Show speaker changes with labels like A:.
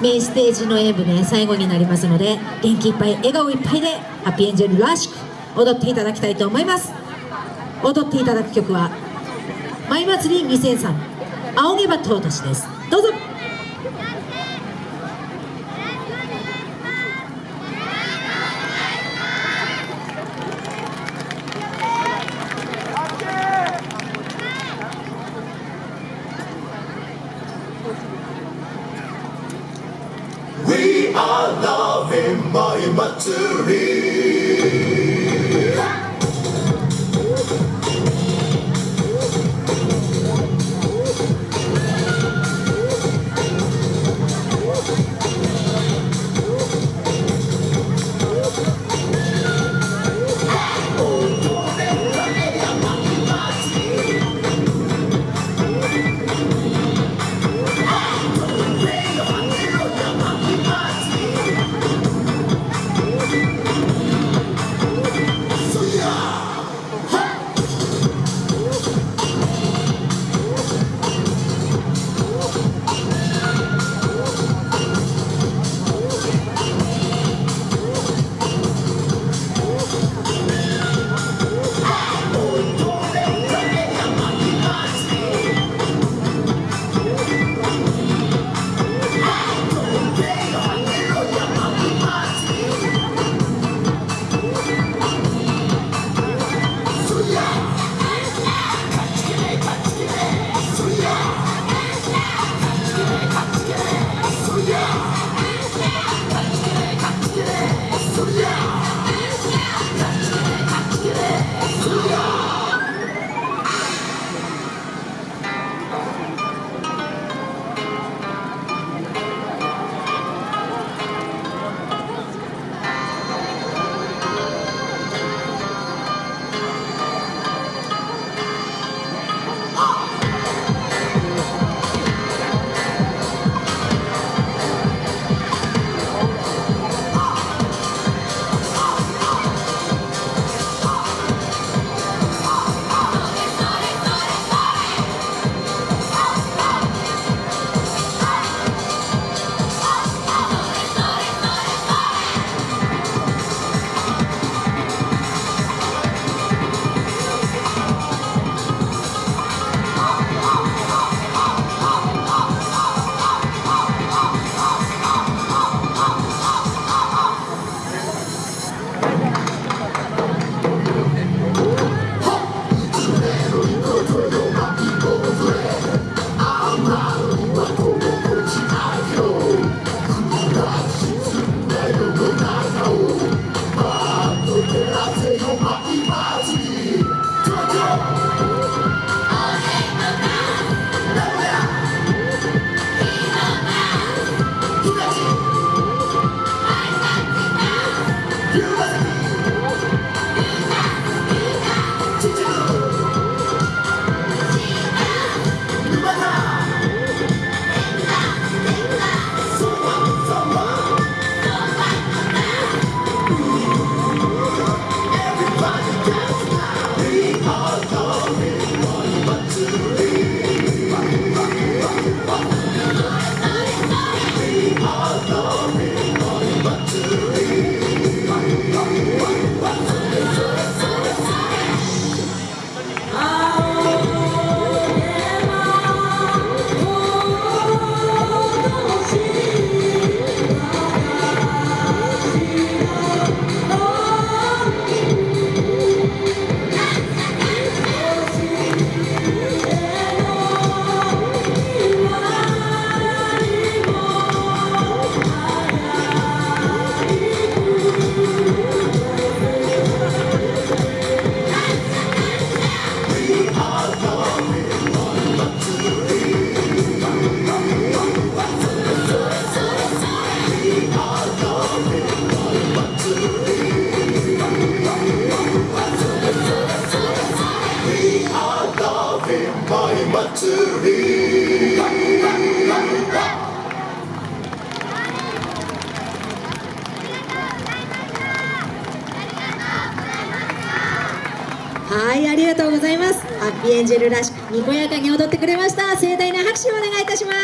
A: メインステージの演舞ね最後になりますので元気いっぱい笑顔いっぱいでハッピーエンジェルらしく踊っていただきたいと思います。踊っていただく曲は「舞祭り2003青毛羽とうとし」です。どうぞ。
B: I love him, my Matsuri. Matsuri.
A: はいありがとうございますハッピーエンジェルらしくにこやかに踊ってくれました盛大な拍手をお願いいたします